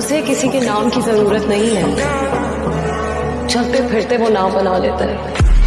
उसे किसी के नाम की ज़रूरत नहीं है। चलते फिरते वो नाम बना लेता है।